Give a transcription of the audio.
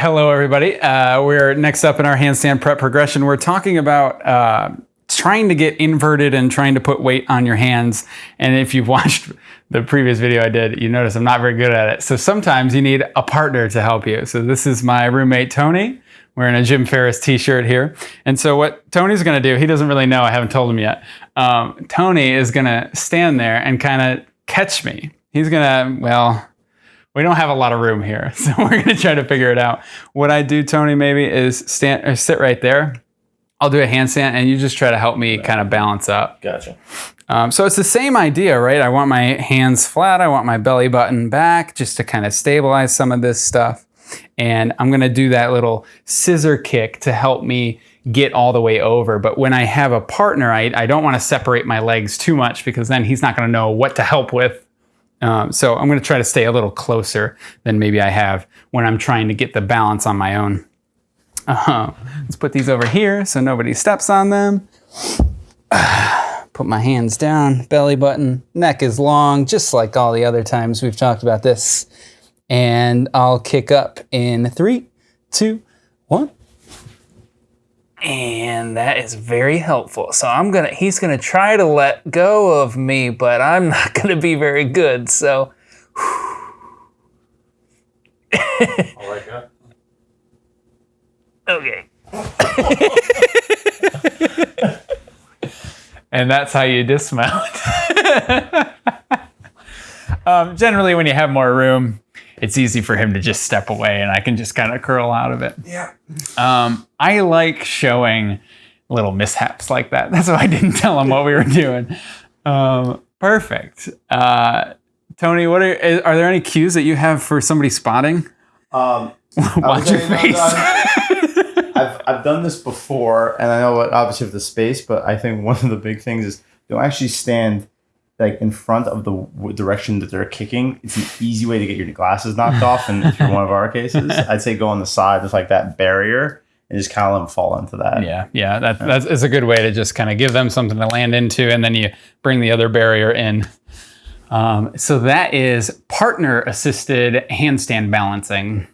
Hello, everybody. Uh, we're next up in our handstand prep progression. We're talking about uh, trying to get inverted and trying to put weight on your hands. And if you've watched the previous video I did, you notice I'm not very good at it. So sometimes you need a partner to help you. So this is my roommate, Tony. Wearing a Jim Ferris t-shirt here. And so what Tony's gonna do, he doesn't really know, I haven't told him yet. Um, Tony is gonna stand there and kind of catch me. He's gonna, well, we don't have a lot of room here, so we're gonna try to figure it out. What I do, Tony, maybe is stand or sit right there. I'll do a handstand, and you just try to help me kind of balance up. Gotcha. Um, so it's the same idea, right? I want my hands flat. I want my belly button back just to kind of stabilize some of this stuff. And I'm gonna do that little scissor kick to help me get all the way over. But when I have a partner, I, I don't wanna separate my legs too much because then he's not gonna know what to help with um, so I'm going to try to stay a little closer than maybe I have when I'm trying to get the balance on my own. Uh, let's put these over here so nobody steps on them. Put my hands down, belly button, neck is long, just like all the other times we've talked about this. And I'll kick up in three, two, one. And that is very helpful. So I'm gonna, he's gonna try to let go of me, but I'm not gonna be very good, so. like that. Okay. and that's how you dismount. um, generally, when you have more room, it's easy for him to just step away and I can just kind of curl out of it. Yeah. Um, I like showing little mishaps like that. That's why I didn't tell him what we were doing. Um, perfect. Uh, Tony, what are are there any cues that you have for somebody spotting? Um, Watch your face. I've, I've done this before, and I know what obviously with the space, but I think one of the big things is don't actually stand like in front of the w- direction that they're kicking. It's an easy way to get your glasses knocked off. And if you're one of our cases, I'd say go on the side with like that barrier and just kind of let them fall into that. Yeah, yeah, that, that's it's a good way to just kind of give them something to land into, and then you bring the other barrier in. Um, so that is partner assisted handstand balancing.